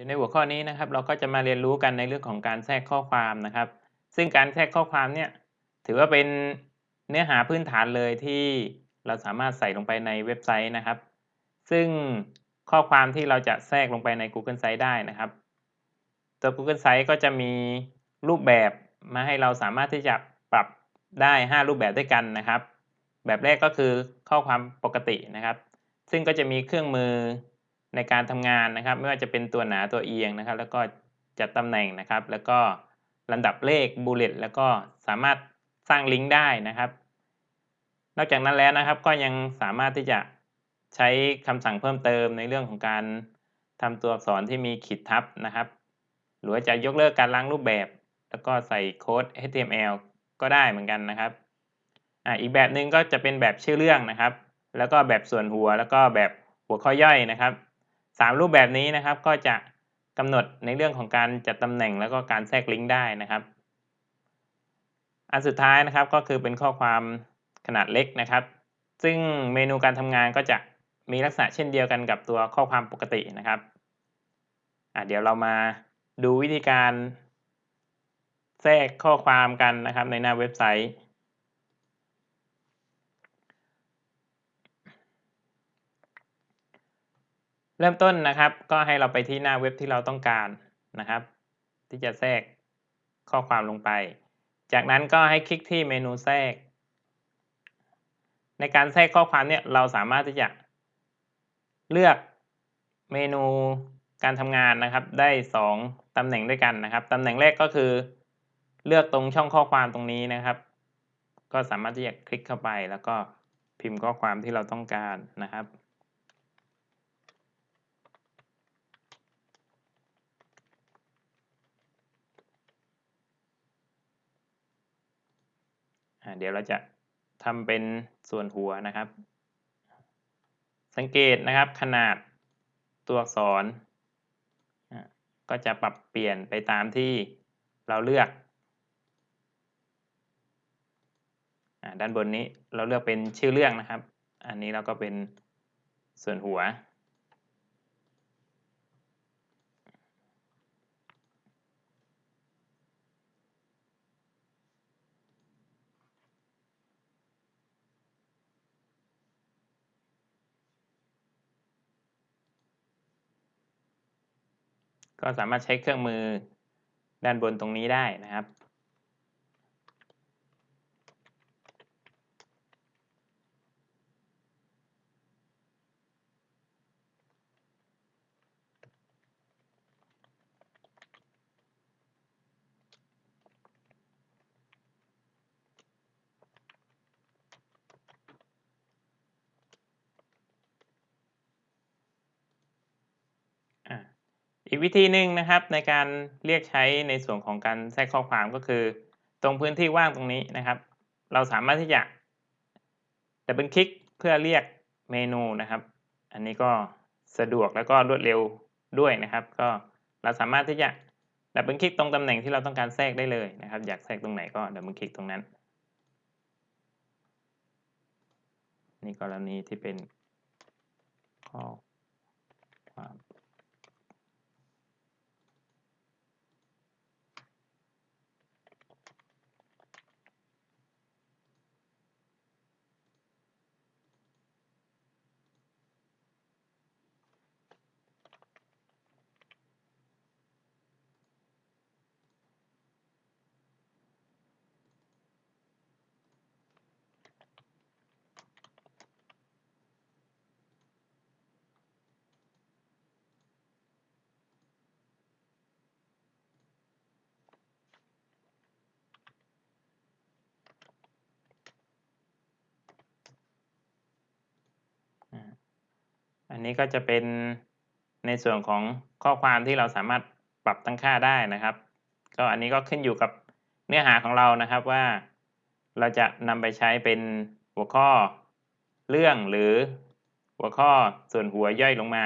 ดี๋ยวในหัวข้อนี้นะครับ เราก็จะมาเรียนรู้กันในเรื่องของการแทรกข้อความนะครับ ซึ่งการแทรกข้อความเนี่ยถือว่าเป็นเนื้อหาพื้นฐานเลยที่เราสามารถใส่ลงไปในเว็บไซต์นะครับ ซึ่งข้อความที่เราจะแทรกลงไปใน Google Sites ได้นะครับตัว Google Sites ก็จะมีรูปแบบมาให้เราสามารถที่จะปรับได้ 5 รูปแบบด้วยกันนะครับ แบบแรกก็คือข้อความปกตินะครับ ซึ่งก็จะมีเครื่องมือ ในการทำงานนะครับ ไม่ว่าจะเป็นตัวหนาตัวเอียงนะครับ แล้วก็จัดตำแหน่งนะครับ แล้วก็ลำดับเลขบูเลตแล้วก็สามารถสร้างลิงก์ได้นะครับ นอกจากนั้นแล้วนะครับก็ยังสามารถที่จะใช้คำสั่งเพิ่มเติมในเรื่องของการทำตัวอักษรที่มีขีดทับนะครับ หรือว่าจะยกเลิกการล้างรูปแบบ แล้วก็ใส่โค้ด HTML ก็ได้เหมือนกันนะครับออีกแบบหนึ่งก็จะเป็นแบบชื่อเรื่องนะครับ แล้วก็แบบส่วนหัวแล้วก็แบบหัวข้อย่อยนะครับ สามรูปแบบนี้นะครับ ก็จะกำหนดในเรื่องของการจัดตำแหน่งแล้วก็การแทรกลิงก์ได้นะครับ อันสุดท้ายนะครับก็คือเป็นข้อความขนาดเล็กนะครับ ซึ่งเมนูการทำงานก็จะมีลักษณะเช่นเดียวกันกับตัวข้อความปกตินะครับเดี๋ยวเรามาดูวิธีการแทรกข้อความกันนะครับในหน้าเว็บไซต์ เริ่มต้นนะครับ ก็ให้เราไปที่หน้าเว็บที่เราต้องการนะครับ ที่จะแทรกข้อความลงไป จากนั้นก็ให้คลิกที่เมนูแทรก ในการแทรกข้อความเนี่ยเราสามารถที่จะเลือกเมนูการทำงานนะครับ ได้ 2ตำแหน่งด้วยกันนะครับตำแหน่งแรกก็คือเลือกตรงช่องข้อความตรงนี้นะครับ ก็สามารถที่จะคลิกเข้าไปแล้วก็พิมพ์ข้อความที่เราต้องการนะครับ เดี๋ยวเราจะทำเป็นส่วนหัวนะครับ สังเกตนะครับขนาดตัวอักษร ก็จะปรับเปลี่ยนไปตามที่เราเลือก ด้านบนนี้เราเลือกเป็นชื่อเรื่องนะครับ อันนี้เราก็เป็นส่วนหัว ก็สามารถใช้เครื่องมือด้านบนตรงนี้ได้นะครับ อีกวิธีหนึ่งนะครับในการเรียกใช้ในส่วนของการแทรกข้อความก็คือ ตรงพื้นที่ว่างตรงนี้นะครับ เราสามารถที่จะ double click เพื่อเรียกเมนูนะครับ อันนี้ก็สะดวกแล้วก็รวดเร็วด้วยนะครับ ก็เราสามารถที่จะ double click ตรงตำแหน่งที่เราต้องการแทรกได้เลยนะครับ อยากแทรกตรงไหนก็ double click ตรงนั้น นี่กรณีที่เป็นข้อ นนี้ก็จะเป็นในส่วนของข้อความที่เราสามารถปรับตั้งค่าได้นะครับ ก็อันนี้ก็ขึ้นอยู่กับเนื้อหาของเรานะครับว่า เราจะนำไปใช้เป็นหัวข้อเรื่องหรือหัวข้อส่วนหัวย่อยลงมา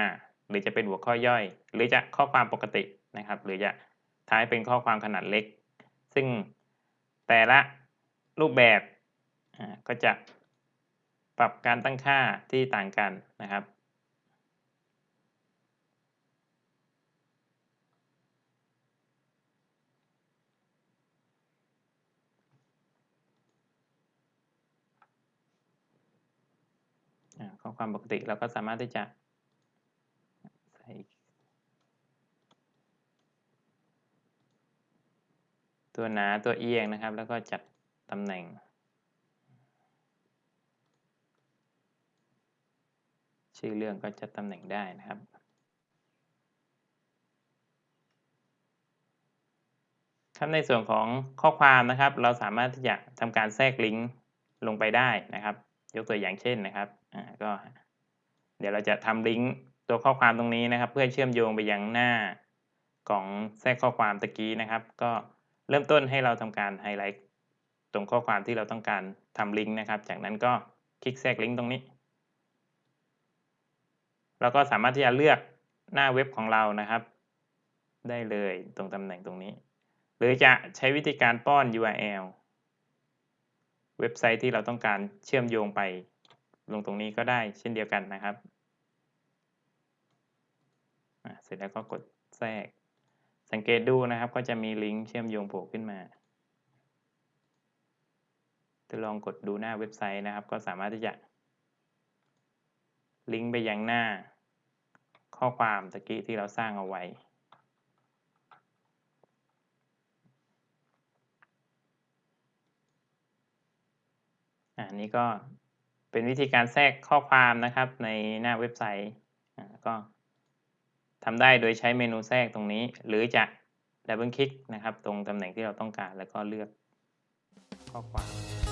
หรือจะเป็นหัวข้อย่อย หรือจะข้อความปกตินะครับ หรือจะท้ายเป็นข้อความขนาดเล็ก ซึ่งแต่ละรูปแบบก็จะปรับการตั้งค่าที่ต่างกันนะครับ ข้อความปกติเราก็สามารถที่จะใส่ตัวหนาตัวเอียงนะครับ แล้วก็จัดตำแหน่ง ชื่อเรื่องก็จัดตำแหน่งได้นะครับครับในส่วนของข้อความนะครับ เราสามารถที่จะทำการแทรกลิงก์ลงไปได้นะครับ ยกตัวอย่างเช่นนะครับอ่าก็เดี๋ยวเราจะทำลิงก์ตัวข้อความตรงนี้นะครับ เพื่อเชื่อมโยงไปยังหน้าของแทรกข้อความตะกี้นะครับ ก็เริ่มต้นให้เราทำการไฮไลท์ตรงข้อความที่เราต้องการทำลิงก์นะครับ จากนั้นก็คลิกแทรกลิงก์ตรงนี้เราก็สามารถที่จะเลือกหน้าเว็บของเรานะครับ ได้เลยตรงตำแหน่งตรงนี้ หรือจะใช้วิธีการป้อน URL เว็บไซต์ที่เราต้องการเชื่อมโยงไป ลงตรงนี้ก็ได้เช่นเดียวกันนะครับเสร็จแล้วก็กดแทรก สังเกตดูนะครับ ก็จะมีลิงก์เชื่อมโยงโผล่ขึ้นมาจะลองกดดูหน้าเว็บไซต์นะครับ ก็สามารถที่จะ ลิงก์ไปยังหน้าข้อความตะกี้ที่เราสร้างเอาไว้ อันนี้ก็เป็นวิธีการแทรกข้อความนะครับในหน้าเว็บไซต์ก็ทำได้โดยใช้เมนูแทรกตรงนี้ หรือจะดับเบิลคลิกนะครับ ตรงตำแหน่งที่เราต้องการแล้วก็เลือกข้อความ